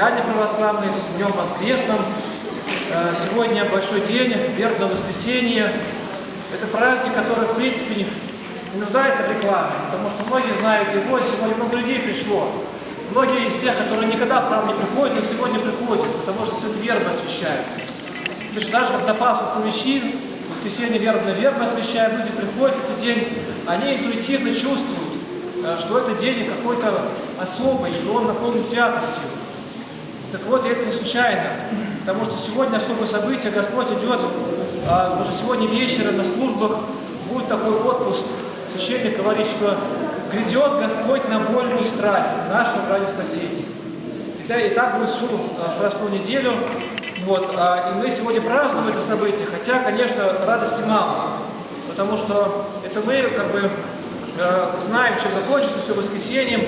христиане православные, с Днем Воскресным. Э, Сегодня большой день, вербное воскресенье. Это праздник, который, в принципе, не нуждается в рекламе, потому что многие знают его, сегодня много людей пришло. Многие из тех, которые никогда храм не приходят, но сегодня приходят, потому что сегодня вербы освящают. То есть даже когда Пасху мужчин, в воскресенье вербно вербно освящаем, люди приходят в этот день, они интуитивно чувствуют, э, что этот день какой-то особый, что он наполнен святостью. Так вот, и это не случайно, потому что сегодня особое событие, Господь идет, а уже сегодня вечером на службах будет такой отпуск. Священник говорит, что грядет Господь на вольную страсть нашего ради спасения. И, да, и так будет всю а, неделю. Вот, а, и мы сегодня празднуем это событие, хотя, конечно, радости мало, потому что это мы как бы э, знаем, чем закончится все воскресеньем,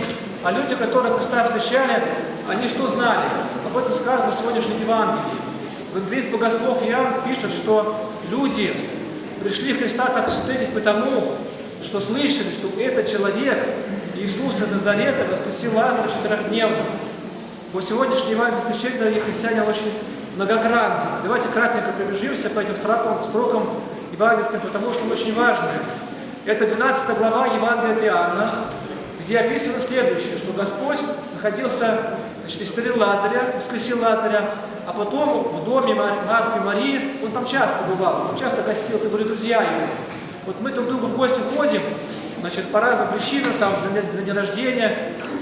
а люди, которые Христа встречали, они что знали? Об этом сказано в сегодняшнем Евангелии. Евангелист Богослов Иоанн пишет, что люди пришли Христа так встретить потому, что слышали, что этот человек, Иисус из Назарета, воскресил Лазаря четырехдневно. Вот сегодняшний евангельский стихи, дорогие христиане, очень многогранный. Давайте кратенько пробежимся по этим строкам, строкам евангельским, потому что он очень важный. Это 12 глава Евангелия от Иоанна, где описано следующее, что Господь находился, значит, исцелил Лазаря, воскресил Лазаря, а потом в доме Мар Марфы и Марии, он там часто бывал, он часто гостил, это были друзья его. Вот мы друг другу в гости ходим, значит, по разным причинам, там, на, на день рождения.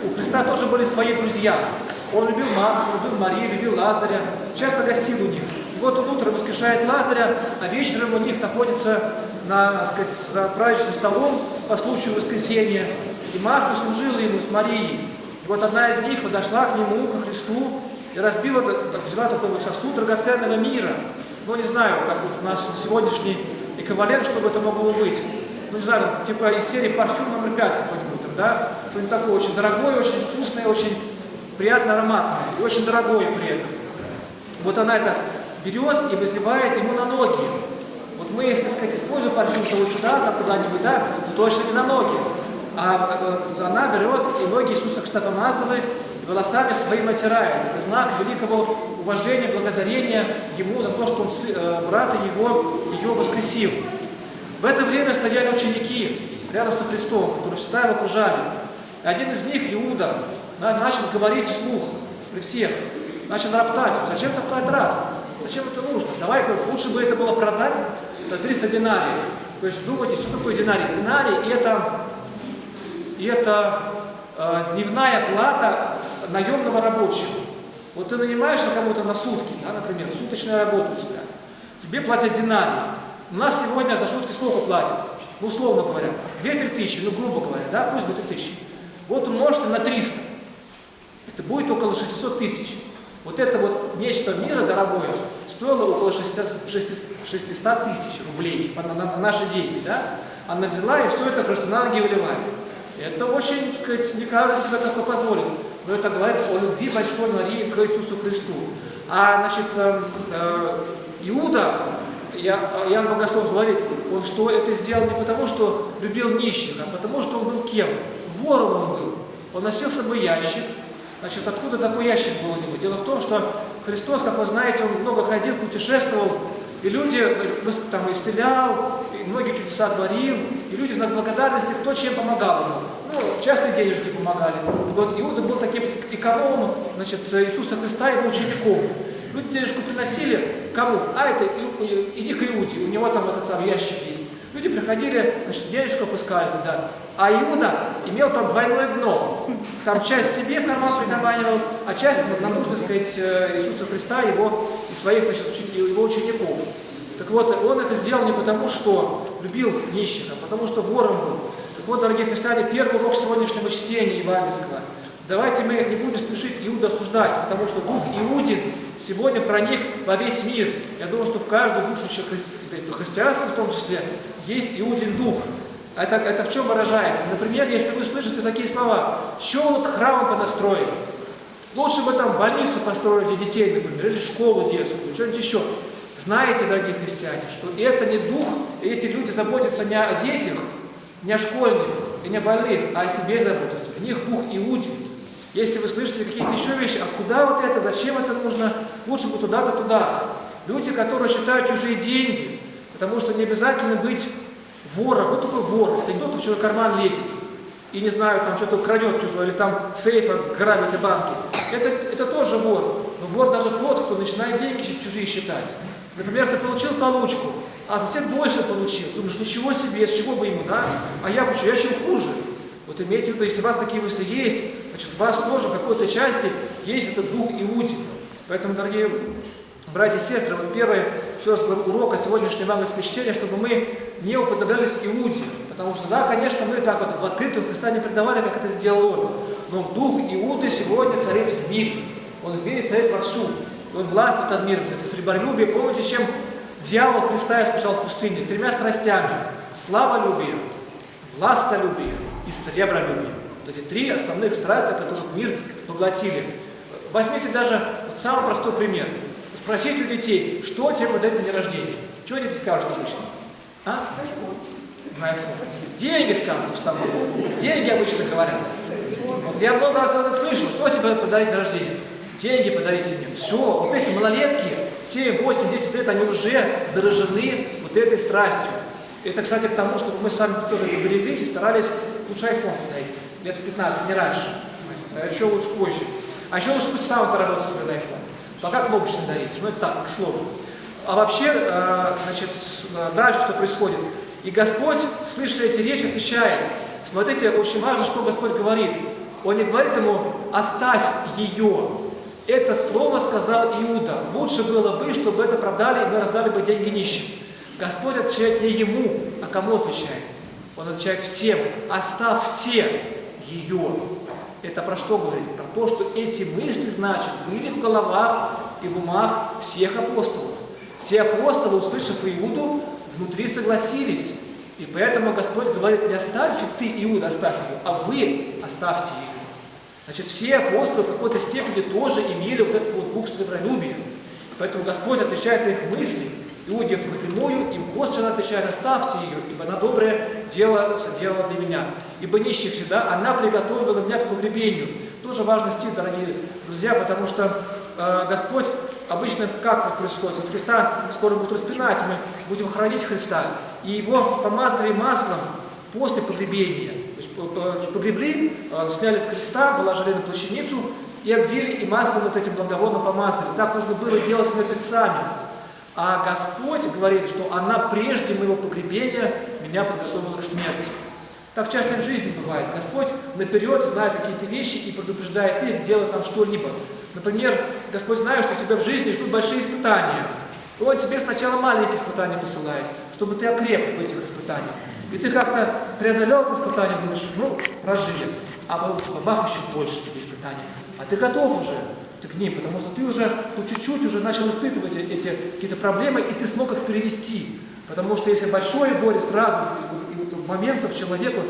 У Христа тоже были свои друзья. Он любил Марфу, любил Марию, любил Лазаря, часто гостил у них. И вот он утром воскрешает Лазаря, а вечером у них находится на, сказать, за праздничным столом по случаю воскресения. И Марфа служила ему с Марией. Вот одна из них подошла к нему, к Христу, и разбила, взяла такой вот сосуд драгоценного мира. Ну, не знаю, как вот у нас сегодняшний эквивалент, чтобы это могло быть. Ну, не знаю, типа из серии парфюм номер 5 какой-нибудь, да? Что-нибудь такое очень дорогое, очень вкусное, очень приятно ароматное, и очень дорогое при этом. Вот она это берет и возливает ему на ноги. Вот мы, если сказать, используем парфюм, то вот сюда, там куда-нибудь, да, то точно не на ноги. А она берет и ноги Иисуса Христа помазывает, и волосами своим отирает. Это знак великого уважения, благодарения Ему за то, что он, брата его, ее воскресил. В это время стояли ученики рядом со Христом, которые всегда его окружали. И один из них, Иуда, начал говорить вслух при всех, начал роптать. Зачем такой трат? Зачем это нужно? Давай, лучше бы это было продать за 300 динариев. То есть думайте, что такое динарий? Динарий – это, это э, дневная плата наемного рабочего. Вот ты нанимаешь на кому-то на сутки, да, например, суточная работа у тебя. Тебе платят динарий. У нас сегодня за сутки сколько платят? Ну, условно говоря, 2-3 тысячи, ну, грубо говоря, да, пусть будет 3 тысячи. Вот умножьте на 300. Это будет около 600 тысяч. Вот это вот нечто мира дорогое стоило около 600 тысяч рублей на наши деньги, да? Она взяла и все это просто на ноги выливает. Это очень, так сказать, не каждый себе такое позволит. Но это говорит о любви большой Марии к Иисусу Христу. А, значит, э, э, Иуда, я, Иоанн Богослов говорит, он что это сделал не потому, что любил нищих, а потому, что он был кем? Вором он был. Он носил с собой ящик. Значит, откуда такой ящик был у него? Дело в том, что Христос, как вы знаете, он много ходил, путешествовал, и люди там исцелял, и многие чудеса творил, и люди знак благодарности, кто чем помогал ему. Ну, часто денежки помогали. Вот Иуда был таким экономом, значит, Иисуса Христа и его учеников. Люди денежку приносили кому? А это иди к Иуде, у него там этот самый ящик есть. Люди приходили, значит, денежку опускали туда. А Иуда имел там двойное дно. Там часть себе в карман прикарманивал, а часть вот, на нужды, сказать, Иисуса Христа его, и своих значит, его учеников. Так вот, он это сделал не потому, что любил нищих, а потому, что вором был. Так вот, дорогие христиане, первый урок сегодняшнего чтения Евангельского. Давайте мы не будем спешить Иуда осуждать, потому что дух Иудин сегодня проник во весь мир. Я думаю, что в каждой душе христи... христианстве в том числе есть Иудин дух. Это, это в чем выражается? Например, если вы слышите такие слова, что вот храм понастроили, лучше бы там больницу построили для детей, например, или школу детскую, что-нибудь еще. Знаете, дорогие христиане, что это не дух, эти люди заботятся не о детях, не о школьниках и не о больных, а о себе заботятся. в них дух Иуди. Если вы слышите какие-то еще вещи, а куда вот это, зачем это нужно, лучше бы туда-то, туда-то. Люди, которые считают чужие деньги, потому что не обязательно быть вором. Вот такой вор, это не тот, кто в чужой карман лезет и, не знаю, там что-то крадет чужой, или там сейф грабит и банки. Это, это тоже вор. Но вор даже тот, кто начинает деньги чужие считать. Например, ты получил получку, а сосед больше получил. Думаешь, ничего себе, с чего бы ему, да? А я почему? Я чем хуже. Вот имейте в виду, если у вас такие мысли есть, значит, у вас тоже в какой-то части есть этот дух Иуди. Поэтому, дорогие братья и сестры, вот первое, еще раз говорю, урока сегодняшнего евангельского чтения, чтобы мы не уподоблялись Иуде. Потому что, да, конечно, мы так вот в открытую Христа не предавали, как это сделал он. Но дух Иуды сегодня царит в мире. Он в мире царит вовсю. И он властвует над миром. Это сребролюбие. Помните, чем дьявол Христа искушал в пустыне? Тремя страстями. Славолюбие, властолюбие и сребролюбие. Вот эти три основных страсти, которые мир поглотили. Возьмите даже вот самый простой пример. Спросите у детей, что тебе подарит на день рождения. Что дети скажут обычно? А? На iPhone. Деньги скажут с тобой. Деньги обычно говорят. Вот я много раз это слышал. Что тебе подарить на рождение? Деньги подарите мне. Все, вот эти малолетки, 7, 8, 10 лет, они уже заражены вот этой страстью. Это, кстати, к тому, чтобы мы с вами тоже это береглись и старались лучше iPhone подарить. Лет в 15, не раньше. А еще лучше позже. А еще лучше пусть сам заработает свой iPhone. Пока кнопочный дарите. Ну, это так, к слову. А вообще, э, значит, дальше что происходит? И Господь, слыша эти речи, отвечает. Смотрите, очень важно, что Господь говорит. Он не говорит ему, оставь ее. Это слово сказал Иуда. Лучше было бы, чтобы это продали, и мы раздали бы деньги нищим. Господь отвечает не ему, а кому отвечает? Он отвечает всем. Оставьте ее. Это про что говорит? Про то, что эти мысли, значит, были в головах и в умах всех апостолов. Все апостолы, услышав Иуду, внутри согласились. И поэтому Господь говорит, не оставь ты Иуда, оставь ее, а вы оставьте ее. Значит, все апостолы в какой-то степени тоже имели вот этот вот дух сребролюбия. Поэтому Господь отвечает на их мысли, Иуде напрямую, им косвенно отвечает, оставьте ее, ибо она доброе дело соделала для меня. Ибо нищая всегда, она приготовила меня к погребению. Тоже важный стих, дорогие друзья, потому что э, Господь обычно как вот происходит? Вот Христа скоро будут распинать, мы будем хранить Христа. И его помазали маслом после погребения. То есть погребли, э, сняли с креста, положили на плащаницу и обвили и маслом вот этим благовонным помазали. Так нужно было делать с мертвецами. А Господь говорит, что она прежде моего погребения меня подготовила к смерти. Так часто в жизни бывает. Господь наперед знает какие-то вещи и предупреждает их делать там что-либо. Например, Господь знает, что тебя в жизни ждут большие испытания. Он тебе сначала маленькие испытания посылает, чтобы ты окреп в этих испытаниях. И ты как-то преодолел это испытание, думаешь, ну, прожили. А потом типа бах, еще больше тебе испытаний. А ты готов уже ты к ним, потому что ты уже по чуть-чуть уже начал испытывать эти какие-то проблемы, и ты смог их перевести. Потому что если большое горе сразу, моментов человеку,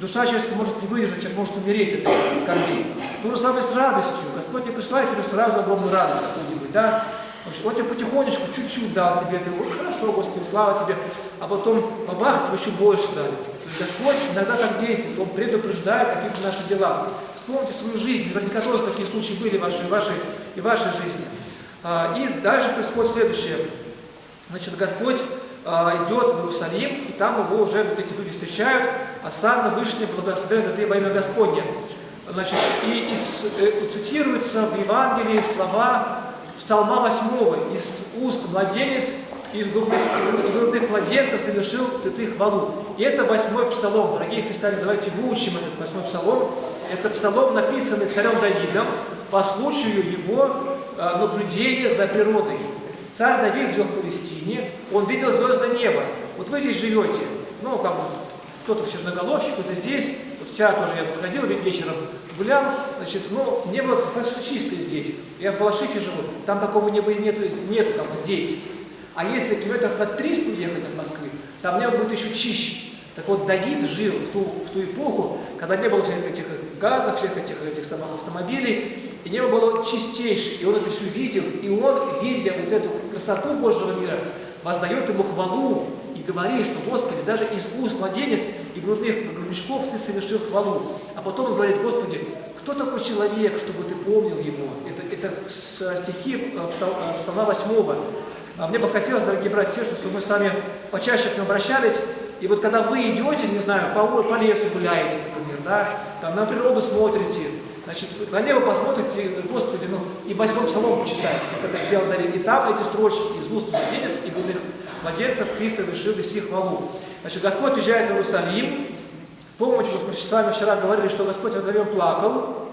душа человеческая может не выдержать, человек может умереть от скорбей. То же самое с радостью. Господь не присылает тебе сразу огромную радость какую-нибудь, да? Он тебе потихонечку, чуть-чуть дал тебе, ты, ой, хорошо, Господи, слава тебе, а потом тебе еще больше дали. То есть Господь иногда так действует, Он предупреждает каких-то наших делах. Вспомните свою жизнь, наверняка тоже такие случаи были в вашей, вашей и вашей жизни. А, и дальше происходит следующее. Значит, Господь идет в Иерусалим, и там его уже вот эти люди встречают, а сам Вышний благословен ты во имя Господня. Значит, и, и э, цитируются в Евангелии слова Псалма 8, из уст младенец, из грудных, младенцев совершил ты ты хвалу. И это восьмой псалом. Дорогие христиане, давайте выучим этот восьмой псалом. Это псалом, написанный царем Давидом по случаю его э, наблюдения за природой. Царь Давид жил в Палестине, он видел звездное небо. Вот вы здесь живете, ну, как бы, кто-то в Черноголовке, кто-то здесь. Вот вчера тоже я подходил вечером, гулял, значит, ну, небо достаточно чистое здесь. Я в Балашихе живу, там такого неба нету, нету как бы здесь. А если километров на 300 уехать от Москвы, там небо будет еще чище. Так вот, Давид жил в ту, в ту эпоху, когда не было всех этих газов, всех этих, этих самых автомобилей, и небо было чистейшее, и он это все видел, и он, видя вот эту красоту Божьего мира, воздает ему хвалу и говорит, что, Господи, даже из уст младенец и грудных грудничков ты совершил хвалу. А потом он говорит, Господи, кто такой человек, чтобы ты помнил его? Это, это стихи э, э, псалма 8. А мне бы хотелось, дорогие братья, чтобы мы с вами почаще к нему обращались. И вот когда вы идете, не знаю, по, по лесу гуляете, например, да, там на природу смотрите, значит, на небо посмотрите, Господи, ну, и восьмой псалом почитайте, как это сделал Давид. И там эти строчки из уст младенец и грудных младенцев ты совершил и сих хвалу. Значит, Господь уезжает в Иерусалим. Помните, мы с вами вчера говорили, что Господь в это время плакал.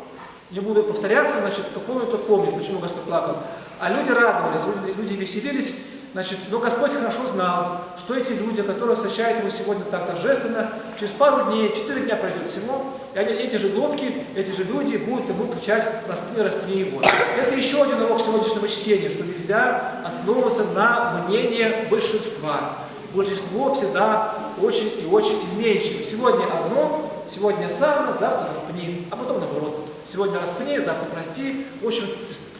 Не буду повторяться, значит, кто помнит, тот помнит, почему Господь плакал. А люди радовались, люди веселились, Значит, но Господь хорошо знал, что эти люди, которые встречают его сегодня так торжественно, через пару дней, четыре дня пройдет всего, и они, эти же глотки, эти же люди будут ему кричать «распни, распни его». Это еще один урок сегодняшнего чтения, что нельзя основываться на мнении большинства. Большинство всегда очень и очень изменчиво. Сегодня одно, сегодня сам, завтра распни, а потом наоборот. Сегодня распни, завтра прости. В общем,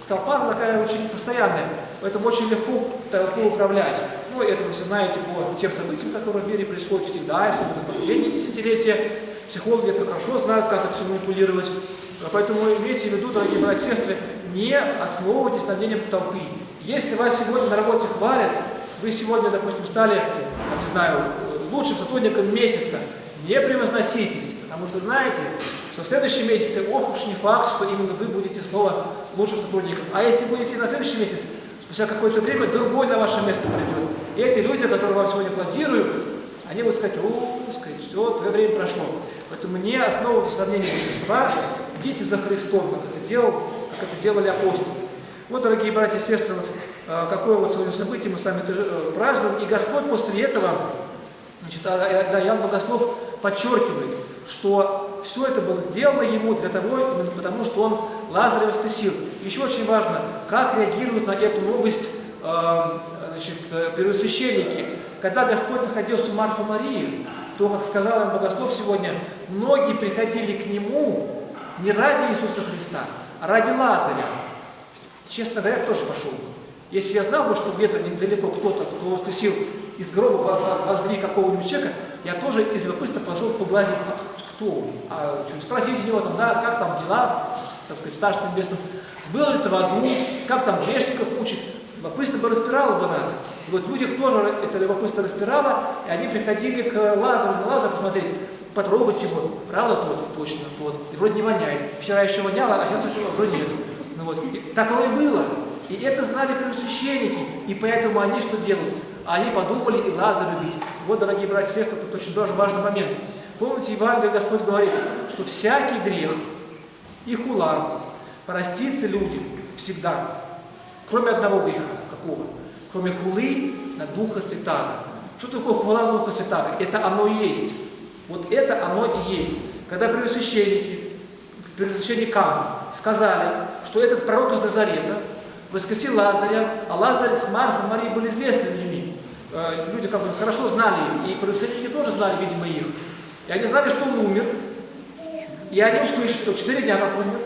толпа такая очень постоянная, поэтому очень легко толпу управлять. Ну, это вы все знаете по тем событиям, которые в мире происходят всегда, особенно последние десятилетия. Психологи это хорошо знают, как это все манипулировать. Поэтому имейте в виду, дорогие братья и сестры, не основывайтесь на мнением толпы. Если вас сегодня на работе хвалят, вы сегодня, допустим, стали, не знаю, лучшим сотрудником месяца, не превозноситесь, потому что знаете, что в следующем месяце, ох уж не факт, что именно вы будете снова лучшим сотрудником. А если будете на следующий месяц, спустя какое-то время другой на ваше место придет. И эти люди, которые вам сегодня аплодируют, они будут сказать, о, сказать, все, твое время прошло. Поэтому не основывайтесь на мнении большинства, идите за Христом, как это, делал, как это делали апостолы. Вот, дорогие братья и сестры, вот а, какое вот сегодня событие мы с вами э, празднуем. И Господь после этого, значит, а, а, да, Ян Богослов подчеркивает, что все это было сделано ему для того, именно потому что он Лазаря воскресил. Еще очень важно, как реагируют на эту новость э, значит, первосвященники. Когда Господь находился у Марфа Марии, то, как сказал им Богослов сегодня, многие приходили к Нему не ради Иисуса Христа, а ради Лазаря. Честно говоря, тоже пошел. Если я знал бы, что где-то недалеко кто-то, кто воскресил из гроба воздвиг какого-нибудь человека, я тоже из любопытства пошел поглазить, кто, а, спросить у него, там, да, как там дела, так сказать, в Царстве Небесном, был ли ты в аду, как там грешников учит, любопытство бы распирало бы нас. И вот люди тоже это любопытство распирало, и они приходили к Лазару, на Лазару посмотреть, потрогать его, правда тот, точно тот, и вроде не воняет, вчера еще воняло, а сейчас уже нет. Ну вот, и так оно и было. И это знали первосвященники, и поэтому они что делают? Они подумали и Лазаря бить. Вот, дорогие братья и сестры, тут очень тоже важный момент. Помните, Евангелие Господь говорит, что всякий грех и хула простится людям всегда, кроме одного греха. Какого? Кроме хулы на Духа Святаго. Что такое хула на Духа Святаго? Это оно и есть. Вот это оно и есть. Когда первосвященники, первосвященникам сказали, что этот пророк из Назарета воскресил Лазаря, а Лазарь с Марфой Марией были известны людьми. Э, люди как бы хорошо знали их, и первосвященники тоже знали, видимо, их. И они знали, что он умер, и они услышали, что четыре дня как умер,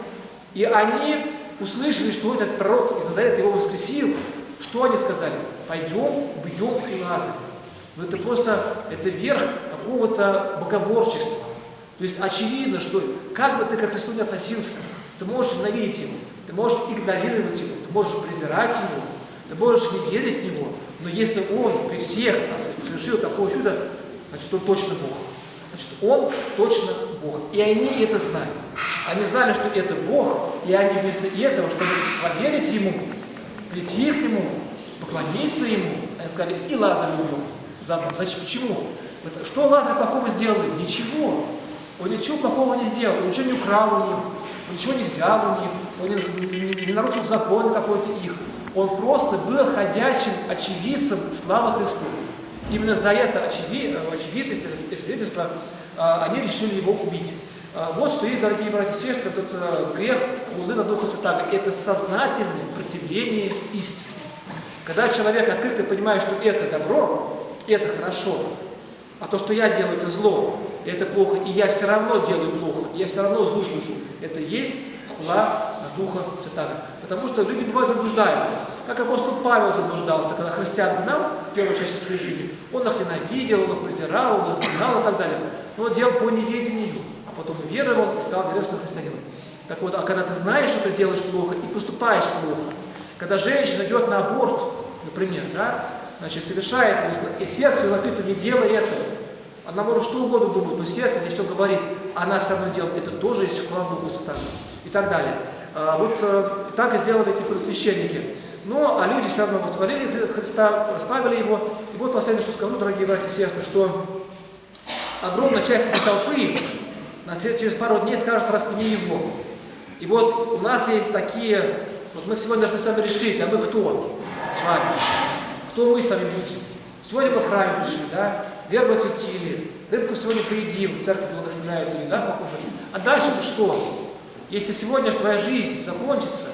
и они услышали, что этот пророк из Назарета его воскресил, что они сказали? Пойдем, бьем и Лазаря. Но это просто, это верх какого-то богоборчества. То есть очевидно, что как бы ты к Христу не относился, ты можешь ненавидеть Его, ты можешь игнорировать Его, ты можешь презирать Его, ты можешь не верить в Него, но если Он при всех нас совершил такое чудо, значит, Он точно Бог. Значит, Он точно Бог. И они это знали. Они знали, что это Бог, и они вместо этого, чтобы поверить Ему, прийти к Нему, поклониться Ему, они сказали, и Лазаря убьем. Заодно. Зачем? Почему? Что Лазарь плохого сделал? Ничего. Он ничего плохого не сделал, он ничего не украл у них, он ничего не взял у них, он не, не, не нарушил закон какой-то их. Он просто был ходячим очевидцем славы Христу. Именно за это очевид, очевидность, это свидетельство, а, они решили его убить. А, вот что есть, дорогие братья и сестры, этот а, грех хулы на Духа Святаго. Это сознательное противление истине. Когда человек открыто понимает, что это добро, это хорошо, а то, что я делаю, это зло, это плохо, и я все равно делаю плохо, я все равно злу слышу, это есть хула на Духа Святаго. Потому что люди бывают заблуждаются. Как апостол Павел заблуждался, когда христиан гнал в первой части своей жизни. Он их ненавидел, он их презирал, он их гнал и так далее. но делал по неведению, потом уверовал и стал верующим христианином. Так вот, а когда ты знаешь, что ты делаешь плохо и поступаешь плохо, когда женщина идет на аборт, например, да, значит, совершает, и сердце лопит, не делай этого. Она может что угодно думать, но сердце здесь все говорит, а она все равно делает. Это тоже есть вклад Духа Сатана. И так далее. А, вот э, так и сделали эти просвященники. Но, а люди все равно восхвалили Христа, прославили Его. И вот последнее, что скажу, дорогие братья и сестры, что огромная часть этой толпы через пару дней скажет «распни Его». И вот у нас есть такие, вот мы сегодня должны с вами решить, а мы кто с вами? Кто мы с вами будем? Сегодня мы в храме пришли, да? Вербу осветили, рыбку сегодня поедим, церковь благословляет ее, да, покушать. А дальше-то что? Если сегодня твоя жизнь закончится,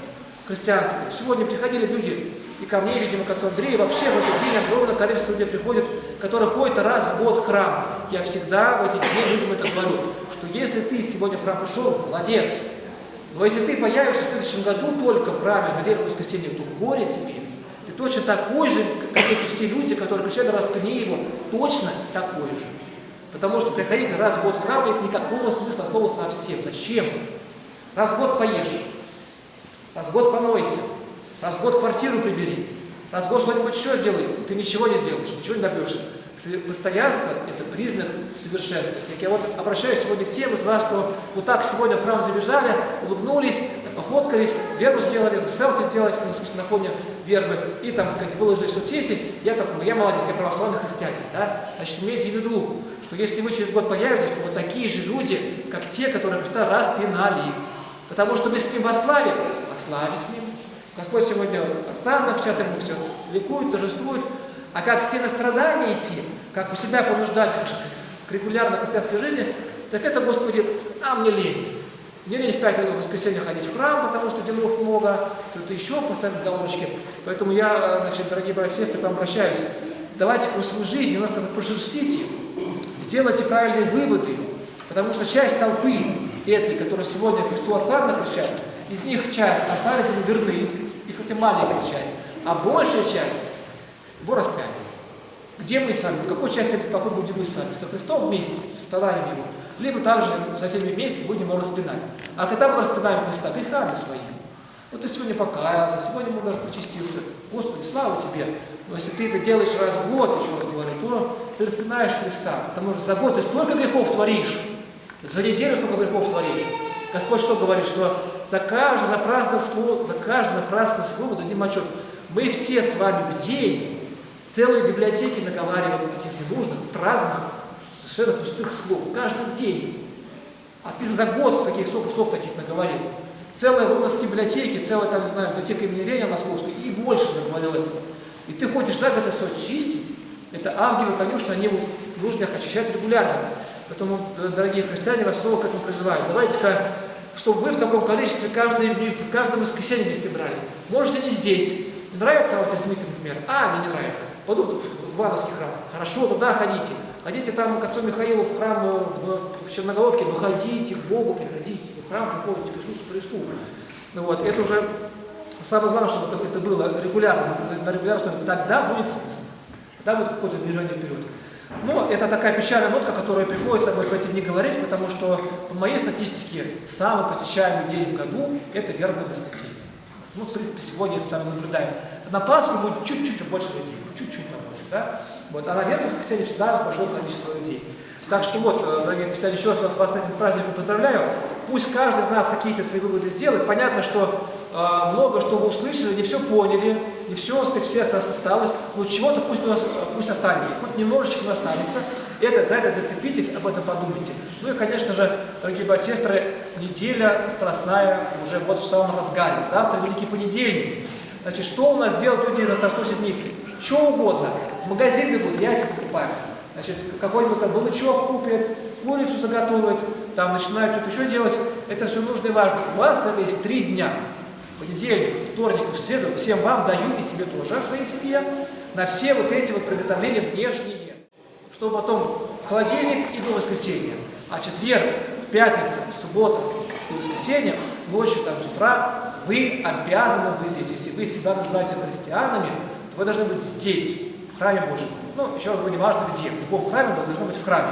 христианская, сегодня приходили люди, и ко мне, видимо, к отцу Андрею, вообще в этот день огромное количество людей приходит, которые ходят раз в год в храм. Я всегда в эти дни людям это говорю, что если ты сегодня в храм пришел, молодец, но если ты появишься в следующем году только в храме на Верхнем воскресенье, то горе тебе. Ты точно такой же, как эти все люди, которые кричали «распни его», точно такой же. Потому что приходить раз в год в храм нет никакого смысла слова совсем. Зачем? Раз в год поешь, раз в год помойся, раз в год квартиру прибери, раз в год что-нибудь еще сделай, ты ничего не сделаешь, ничего не добьешься. Постоянство – это признак совершенства. Так я вот обращаюсь сегодня к тем из вас, что вот так сегодня в храм забежали, улыбнулись, пофоткались, вербу сделали, селфи сделали на фоне вербы и, там сказать, выложили в соцсети. Я такой, я молодец, я православный христианин. Да? Значит, имейте в виду, что если вы через год появитесь, то вот такие же люди, как те, которые Христа распинали. Потому что мы с ним во славе, во славе с ним. Господь сегодня оставил в чат ему все, ликует, торжествует, а как с теми страдания идти, как у себя понуждать к регулярной христианской жизни, так это, Господи, а мне лень. Мне лень в пять минут в воскресенье ходить в храм, потому что делов много, что-то еще, поставить галочки. Поэтому я, значит, дорогие братья и сестры, к вам обращаюсь. Давайте в свою жизнь немножко прошерстите, сделайте правильные выводы, потому что часть толпы этой, которая сегодня Христу осадно кричат, из них часть остались верны, и, кстати, маленькая часть, а большая часть его распяли. Где мы с вами? В какой части этой толпы будем мы с вами? Со Христом вместе, с страданием Его. Либо также со всеми вместе будем его распинать. А когда мы распинаем Христа? Грехами своими. Вот ты сегодня покаялся, сегодня мы даже причастился. Господи, слава Тебе. Но если ты это делаешь раз в год, еще раз говорю, то ты распинаешь Христа. Потому что за год ты столько грехов творишь. За неделю столько грехов творишь. Господь что говорит? Что за каждое напрасное слово, за каждое напрасное слово дадим отчет. Мы все с вами в день целые библиотеки наговариваем этих ненужных, праздных, совершенно пустых слов. Каждый день. А ты за год таких столько слов таких наговорил. Целая в библиотеки, целая, там, не знаю, библиотека имени Ленина Московской и больше наговорил этого. И ты ходишь так это все чистить. Это ангелы, конечно, они нужно их очищать регулярно. Поэтому, дорогие христиане, вас снова к этому призываю. Давайте-ка, чтобы вы в таком количестве каждый, в каждом воскресенье здесь собрались. Может, и не здесь. Нравится вот Смит, например? А, мне не нравится. Пойду в Ивановский храм. Хорошо, туда ходите. Ходите там к отцу Михаилу в храм э, в, в Черноголовке, но ходите к Богу, приходите. В храм приходите к Иисусу Христу. Ну вот, это уже самое главное, чтобы это, это было регулярно, на регулярном тогда будет смысл. Тогда будет какое-то движение вперед. Но это такая печальная нотка, которая приходится об этом не говорить, потому что по моей статистике самый посещаемый день в году – это верное воскресенье. Ну, в принципе, сегодня это мы наблюдаем. На Пасху будет чуть-чуть больше людей, чуть-чуть побольше, да? Вот. А на верном воскресенье всегда большое количество людей. Так что вот, э, дорогие христиане, еще раз вас с этим праздником поздравляю. Пусть каждый из нас какие-то свои выводы сделает. Понятно, что э, много что вы услышали, не все поняли, не все, сказать, все осталось, но чего-то пусть, у нас, пусть останется, хоть немножечко, но останется. Это, за это зацепитесь, об этом подумайте. Ну и, конечно же, дорогие братья и сестры, неделя страстная уже вот в самом разгаре. Завтра Великий понедельник. Значит, что у нас делают люди на Страстной Седмице? Что угодно. В магазин бегут, яйца покупают. Значит, какой-нибудь там балычок купят, курицу заготовят, там начинают что-то еще делать. Это все нужно и важно. У вас на это есть три дня. Понедельник, вторник и среду. Всем вам даю и себе тоже, в своей семье, на все вот эти вот приготовления внешние. Чтобы потом в холодильник и до воскресенья. А четверг, пятница, суббота и воскресенье, ночью, там, с утра, вы обязаны быть здесь. Если вы себя называете христианами, то вы должны быть здесь, в храме Божьем. Ну, еще раз говорю, не важно где, в любом храме, но должны быть в храме.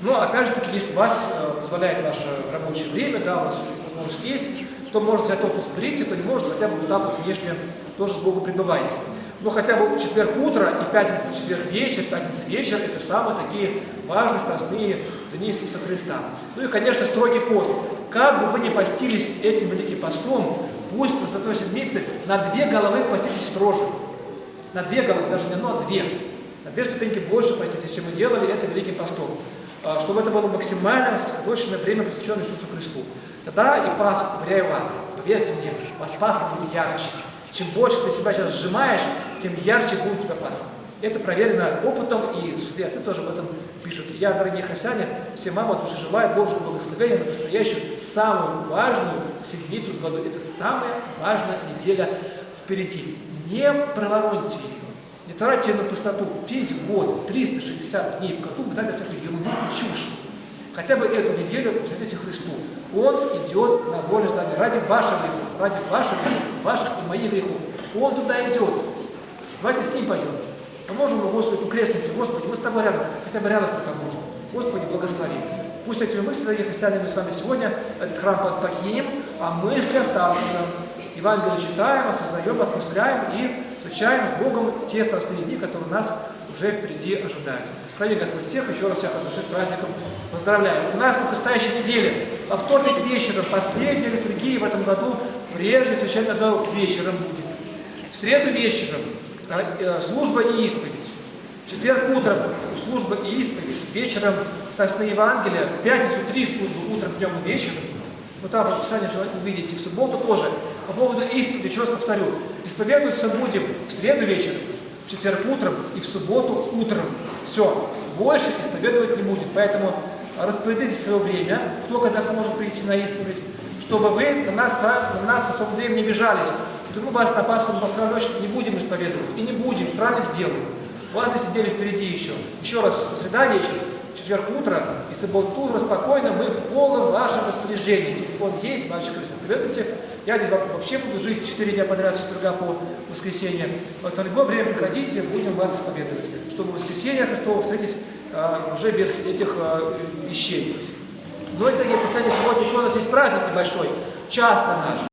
Но опять же таки, если вас э, позволяет ваше рабочее время, да, у вас возможность есть, кто может взять отпуск, берите, кто не может, хотя бы вот так вот внешне тоже с Богом пребывайте. Но хотя бы четверг утро и пятница, четверг вечер, пятница вечер – это самые такие важные, страстные дни Иисуса Христа. Ну и, конечно, строгий пост. Как бы вы ни постились этим великим постом, пусть по Святой Седмице на две головы поститесь строже. На две головы, даже не одно, а две. На две ступеньки больше поститесь, чем мы делали это великим постом. А, чтобы это было максимально сосредоточенное время, посвященное Иисусу Христу. Тогда и Пасха, уверяю вас, поверьте мне, у вас Пасха будет ярче. Чем больше ты себя сейчас сжимаешь, тем ярче будет у тебя Пасха. Это проверено опытом, и святые отцы тоже об этом пишут. Я, дорогие христиане, всем вам от души желаю Божьего благословения на предстоящую самую важную седмицу в году. Это самая важная неделя впереди. Не провороньте ее. Не тратьте на пустоту. Весь год, 360 дней в году, тратите всякую ерунду и чушь. Хотя бы эту неделю посвятите Христу. Он идет на волю здания ради ваших грехов, ради ваших ваших и моих грехов. Он туда идет. Давайте с ним пойдем. Поможем мы Господу крестности. Господи, мы с тобой рядом, хотя бы рядом с тобой будем. Господи, благослови. Пусть этими мыслями, дорогие христиане, мы с вами сегодня этот храм покинем, а мысли останутся. Евангелие читаем, осознаем, осмысляем и встречаем с Богом те страстные дни, которые нас уже впереди ожидают. Храни Господь всех, еще раз всех от души с праздником поздравляю. У нас на предстоящей неделе, во вторник вечером, последняя литургия в этом году, прежде священного долг вечером будет. В среду вечером а, э, служба и исповедь. В четверг утром служба и исповедь. Вечером страстные Евангелия. В пятницу три службы утром, днем и вечером. Вот там расписание увидите. В субботу тоже. По поводу исповеди, еще раз повторю. Исповедоваться будем в среду вечером, в четверг утром и в субботу утром. Все. Больше исповедовать не будет. Поэтому распределите свое время, кто когда сможет прийти на исповедь, чтобы вы на нас, на, на нас особо время не бежались, что мы вас на Пасху, на Пасхальную ночь не будем исповедовать. И не будем, правильно сделаем. У вас здесь недели впереди еще. Еще раз, среда вечер, четверг утро и субботу утро спокойно, мы в полном вашем распоряжении. Телефон есть, мальчик, приведите. Я здесь вообще буду жить 4 дня подряд с четверга по воскресенье. Вот в любое время приходите, будем вас исповедовать, чтобы в воскресенье Христово встретить а, уже без этих а, вещей. И, дорогие христиане, сегодня еще у нас есть праздник небольшой, часто наш.